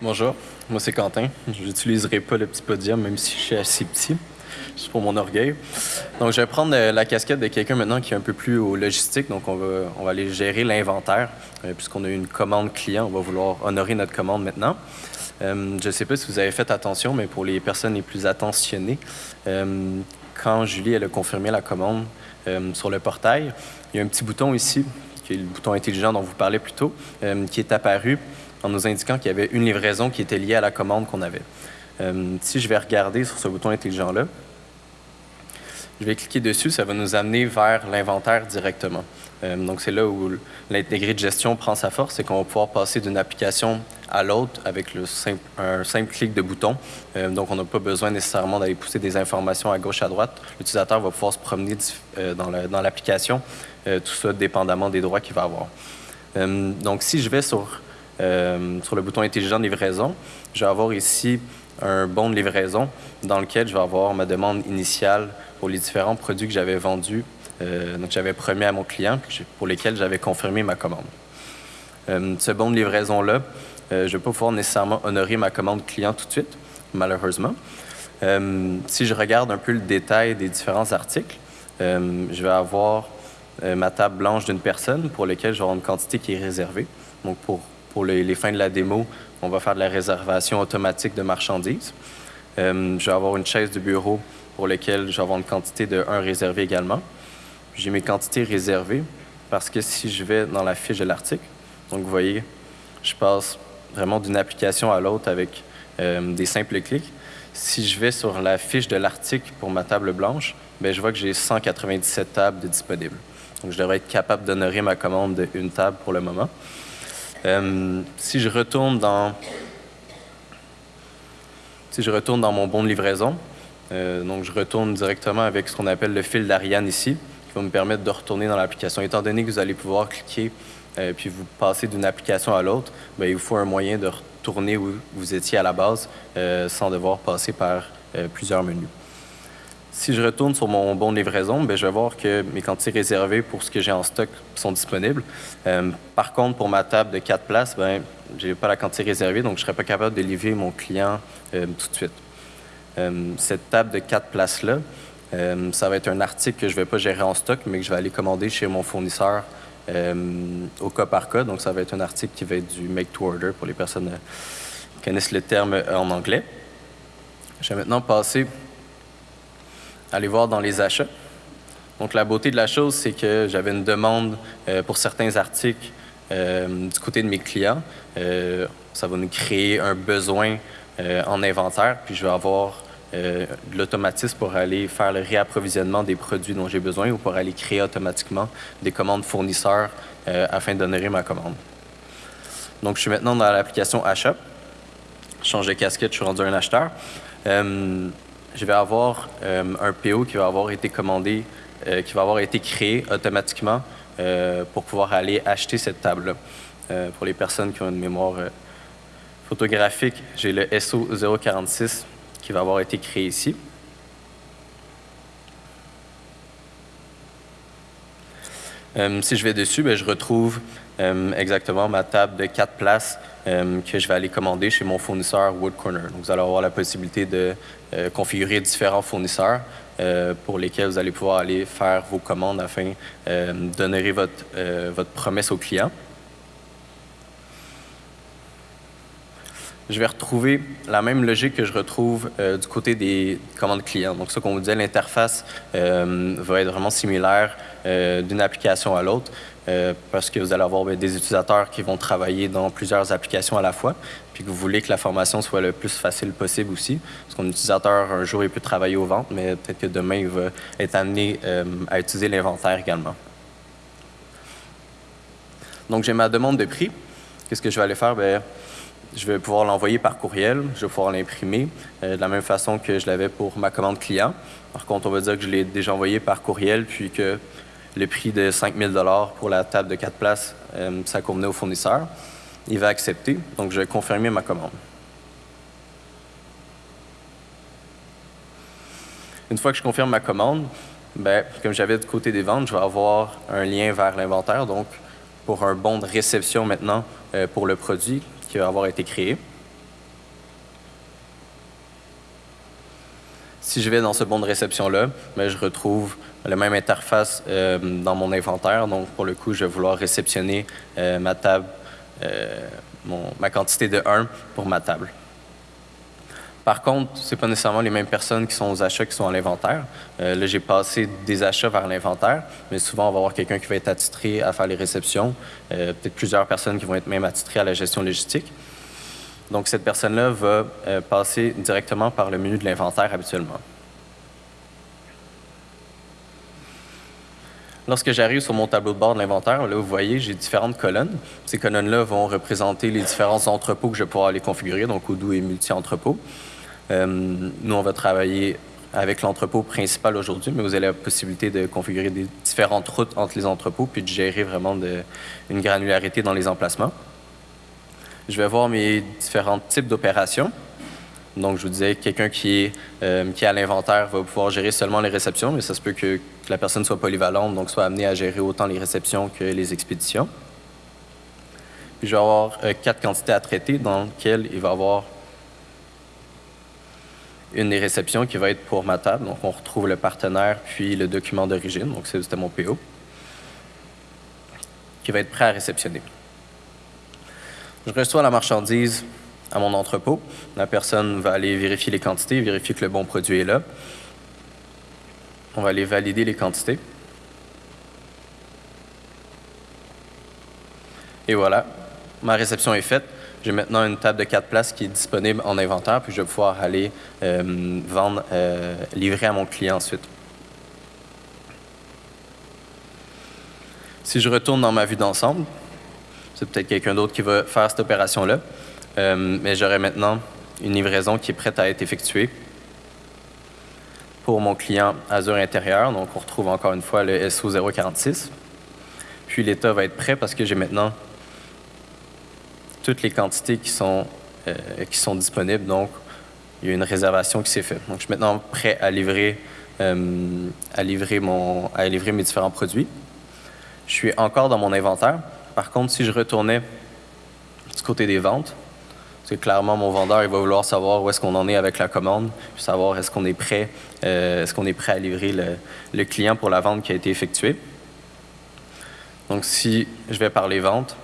Bonjour, moi c'est Quentin. Je n'utiliserai pas le petit podium, même si je suis assez petit. C'est pour mon orgueil. Donc, je vais prendre euh, la casquette de quelqu'un maintenant qui est un peu plus au logistique. Donc, on va, on va aller gérer l'inventaire. Euh, puisqu'on a eu une commande client, on va vouloir honorer notre commande maintenant. Euh, je ne sais pas si vous avez fait attention, mais pour les personnes les plus attentionnées, quand Julie elle a confirmé la commande sur le portail, il y a un petit bouton ici, le bouton intelligent dont vous parlez plus tôt, qui est apparu en nous indiquant qu'il y avait une livraison qui était liée à la commande qu'on avait. si je vais regarder sur ce bouton intelligent-là, je vais cliquer dessus, ça va nous amener vers l'inventaire directement. Euh, donc, c'est là où l'intégré de gestion prend sa force, c'est qu'on va pouvoir passer d'une application à l'autre avec un simple clic de bouton. Euh, donc, on n'a pas besoin nécessairement d'aller pousser des informations à gauche, à droite. L'utilisateur va pouvoir se promener euh, dans l'application, tout ça dépendamment des droits qu'il va avoir. donc, si je vais sur, sur le bouton intelligent de livraison, je vais avoir ici un bon de livraison dans lequel je vais avoir ma demande initiale pour les différents produits que j'avais vendus, euh, donc j'avais promis à mon client, pour lesquels j'avais confirmé ma commande. Euh, ce bon de livraison-là, euh, je ne vais pas pouvoir nécessairement honorer ma commande client tout de suite, malheureusement. si je regarde un peu le détail des différents articles, je vais avoir ma table blanche d'une personne pour laquelle avoir une quantité qui est réservée. Donc, pour, pour les, fins de la démo, on va faire de la réservation automatique de marchandises. je vais avoir une chaise de bureau pour lesquels je vais avoir une quantité de 1 réservé également. J'ai mes quantités réservées parce que si je vais dans la fiche de l'article, donc vous voyez, je passe vraiment d'une application à l'autre avec euh, des simples clics. Si je vais sur la fiche de l'article pour ma table blanche, bien, je vois que j'ai 197 tables disponibles. Donc, je devrais être capable d'honorer ma commande d'une table pour le moment. Euh, si je retourne dans si je retourne dans mon bon de livraison, euh, donc, je retourne directement avec ce qu'on appelle le fil d'Ariane ici, qui va me permettre de retourner dans l'application. Étant donné que vous allez pouvoir cliquer euh, puis vous passer d'une application à l'autre, ben, il vous faut un moyen de retourner où vous étiez à la base euh, sans devoir passer par plusieurs menus. Si je retourne sur mon bon livraison, ben, je vais voir que mes quantités réservées pour ce que j'ai en stock sont disponibles. par contre, pour ma table de quatre places, ben, je n'ai pas la quantité réservée, donc je ne serai pas capable de livrer mon client tout de suite. Euh, cette table de quatre places-là, euh, ça va être un article que je ne vais pas gérer en stock, mais que je vais aller commander chez mon fournisseur euh, au cas par cas. Donc, ça va être un article qui va être du make to order pour les personnes qui connaissent le terme en anglais. Je vais maintenant passer aller voir dans les achats. Donc, la beauté de la chose, c'est que j'avais une demande pour certains articles du côté de mes clients. ça va nous créer un besoin en inventaire, puis je vais avoir euh, l'automatisme pour aller faire le réapprovisionnement des produits dont j'ai besoin ou pour aller créer automatiquement des commandes fournisseurs euh, afin d'honorer ma commande. Donc, je suis maintenant dans l'application Achat. Je change de casquette, je suis rendu un acheteur. Euh, je vais avoir un PO qui va avoir été commandé, qui va avoir été créé automatiquement pour pouvoir aller acheter cette table-là. pour les personnes qui ont une mémoire photographique, j'ai le SO 046 qui va avoir été créé ici. Euh, si je vais dessus, ben, je retrouve euh, exactement ma table de quatre places euh, que je vais aller commander chez mon fournisseur Wood Corner. Donc, vous allez avoir la possibilité de configurer différents fournisseurs pour lesquels vous allez pouvoir aller faire vos commandes afin d'honorer votre, votre promesse au client. Je vais retrouver la même logique que je retrouve euh, du côté des commandes clients. Donc, ça qu'on vous disait, l'interface euh, va être vraiment similaire euh, d'une application à l'autre parce que vous allez avoir ben, des utilisateurs qui vont travailler dans plusieurs applications à la fois, puis que vous voulez que la formation soit le plus facile possible aussi. Parce qu'un utilisateur, un jour, il peut travailler aux ventes, mais peut-être que demain, il va être amené à utiliser l'inventaire également. Donc, j'ai ma demande de prix. Qu'est-ce que je vais aller faire? Bien, je vais pouvoir l'envoyer par courriel, je vais pouvoir l'imprimer euh, de la même façon que je l'avais pour ma commande client. Par contre, on va dire que je l'ai déjà envoyé par courriel, puis que le prix de 5 000 pour la table de 4 places, euh, ça convenait au fournisseur. Il va accepter, donc je vais confirmer ma commande. Une fois que je confirme ma commande, ben, comme j'avais du côté des ventes, je vais avoir un lien vers l'inventaire. Donc, pour un bon de réception maintenant euh, pour le produit qui va avoir été créé. Si je vais dans ce bon de réception-là, ben, je retrouve la même interface euh, dans mon inventaire. Donc, pour le coup, je vais vouloir réceptionner euh, ma table, ma quantité de 1 pour ma table. Par contre, ce pas nécessairement les mêmes personnes qui sont aux achats qui sont à l'inventaire. Euh, là, j'ai passé des achats vers l'inventaire, mais souvent, on va avoir quelqu'un qui va être attitré à faire les réceptions, euh, peut-être plusieurs personnes qui vont être même attitrées à la gestion logistique. Donc, cette personne-là va euh, passer directement par le menu de l'inventaire habituellement. Lorsque j'arrive sur mon tableau de bord de l'inventaire, là, vous voyez, j'ai différentes colonnes. Ces colonnes-là vont représenter les différents entrepôts que je vais pouvoir aller configurer, donc Odoo et multi-entrepôts. Euh, nous, on va travailler avec l'entrepôt principal aujourd'hui, mais vous avez la possibilité de configurer des différentes routes entre les entrepôts puis de gérer vraiment une granularité dans les emplacements. Je vais voir mes différents types d'opérations. Donc, je vous disais, quelqu'un qui est, euh, qui à l'inventaire va pouvoir gérer seulement les réceptions, mais ça se peut que, la personne soit polyvalente, donc soit amenée à gérer autant les réceptions que les expéditions. Puis, je vais avoir euh, quatre quantités à traiter dans lesquelles il va avoir une des réceptions qui va être pour ma table. Donc, on retrouve le partenaire puis le document d'origine. Donc, c'était mon PO qui va être prêt à réceptionner. Je reçois la marchandise à mon entrepôt. La personne va aller vérifier les quantités, vérifier que le bon produit est là. On va aller valider les quantités. Et voilà, ma réception est faite. J'ai maintenant une table de quatre places qui est disponible en inventaire, puis je vais pouvoir aller euh, vendre, euh, livrer à mon client ensuite. Si je retourne dans ma vue d'ensemble, c'est peut-être quelqu'un d'autre qui va faire cette opération-là, euh, mais j'aurai maintenant une livraison qui est prête à être effectuée pour mon client Azure intérieur. Donc, on retrouve encore une fois le SO 046. Puis l'état va être prêt parce que j'ai maintenant toutes les quantités qui sont, euh, qui sont disponibles. Donc, il y a une réservation qui s'est faite. Donc, je suis maintenant prêt à livrer, euh, à, livrer mon, à livrer mes différents produits. Je suis encore dans mon inventaire. Par contre, si je retournais du côté des ventes, c'est clairement mon vendeur il va vouloir savoir où est-ce qu'on en est avec la commande, puis savoir est-ce qu'on est prêt, euh, est-ce qu'on est prêt à livrer le, le, client pour la vente qui a été effectuée. Donc si je vais par les ventes,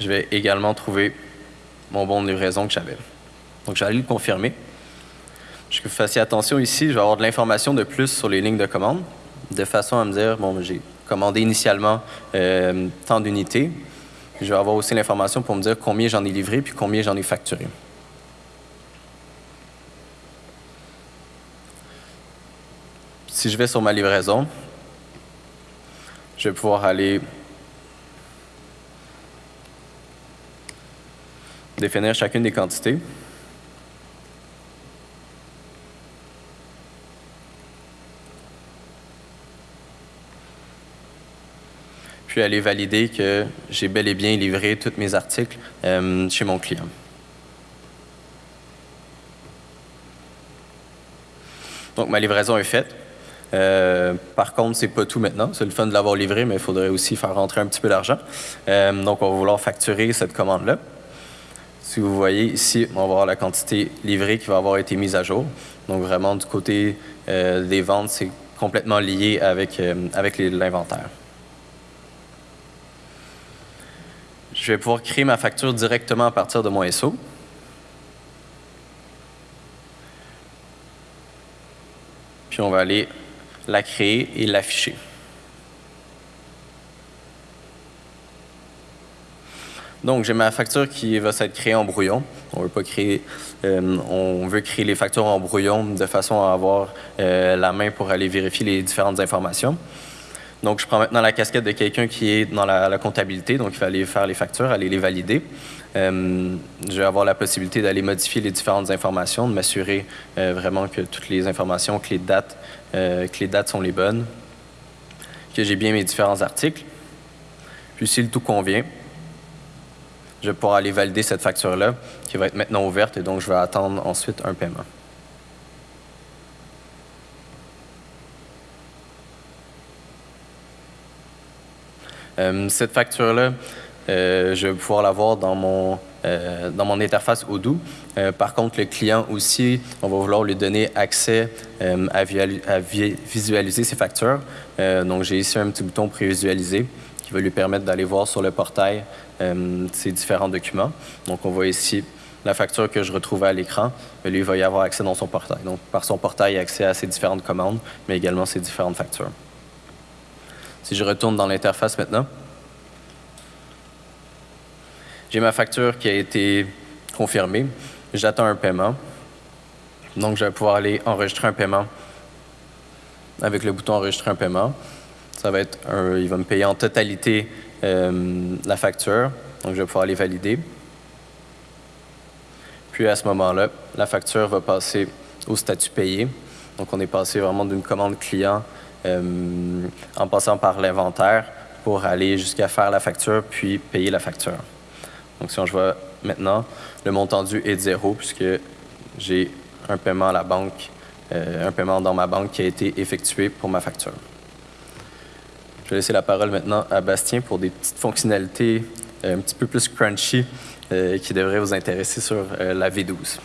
je vais également trouver mon bon de livraison que j'avais. Donc, je vais aller le confirmer. Je que vous fassiez attention ici, je vais avoir de l'information de plus sur les lignes de commande, de façon à me dire, bon, j'ai commandé initialement euh, tant d'unités. Je vais avoir aussi l'information pour me dire combien j'en ai livré puis combien j'en ai facturé. Si je vais sur ma livraison, je vais pouvoir aller définir chacune des quantités. Puis aller valider que j'ai bel et bien livré tous mes articles euh, chez mon client. Donc, ma livraison est faite. Euh, par contre, c'est pas tout maintenant. C'est le fun de l'avoir livré, mais il faudrait aussi faire rentrer un petit peu d'argent. Euh, donc, on va vouloir facturer cette commande-là. Si vous voyez ici, on va voir la quantité livrée qui va avoir été mise à jour. Donc vraiment du côté euh, des ventes, c'est complètement lié avec, euh, avec l'inventaire. Je vais pouvoir créer ma facture directement à partir de mon SO. Puis on va aller la créer et l'afficher. Donc, j'ai ma facture qui va s'être créée en brouillon. On veut pas créer, euh, on veut créer les factures en brouillon de façon à avoir euh, la main pour aller vérifier les différentes informations. Donc, je prends maintenant la casquette de quelqu'un qui est dans la, comptabilité, donc il va aller faire les factures, aller les valider. Euh, je vais avoir la possibilité d'aller modifier les différentes informations, de m'assurer vraiment que toutes les informations, que les dates, que les dates sont les bonnes, que j'ai bien mes différents articles. Puis, si le tout convient, je vais pouvoir aller valider cette facture-là qui va être maintenant ouverte et donc je vais attendre ensuite un paiement. Euh, cette facture-là, euh, je vais pouvoir la voir dans mon, dans mon interface Odoo. par contre, le client aussi, on va vouloir lui donner accès à, à, visualiser ses factures. donc, j'ai ici un petit bouton prévisualiser qui va lui permettre d'aller voir sur le portail ces différents documents. Donc, on voit ici la facture que je retrouve à l'écran, lui, il va y avoir accès dans son portail. Donc, par son portail, il a accès à ses différentes commandes, mais également ses différentes factures. Si je retourne dans l'interface maintenant, j'ai ma facture qui a été confirmée. J'attends un paiement. Donc, je vais pouvoir aller enregistrer un paiement avec le bouton Enregistrer un paiement. Ça va être il va me payer en totalité euh, la facture. Donc, je vais pouvoir aller valider. Puis à ce moment-là, la facture va passer au statut payé. Donc, on est passé vraiment d'une commande client euh, en passant par l'inventaire pour aller jusqu'à faire la facture puis payer la facture. Donc, si on voit maintenant, le montant dû est de zéro puisque j'ai un paiement à la banque, euh, un paiement dans ma banque qui a été effectué pour ma facture. Je vais laisser la parole maintenant à Bastien pour des petites fonctionnalités euh, un petit peu plus crunchy qui devraient vous intéresser sur la V12.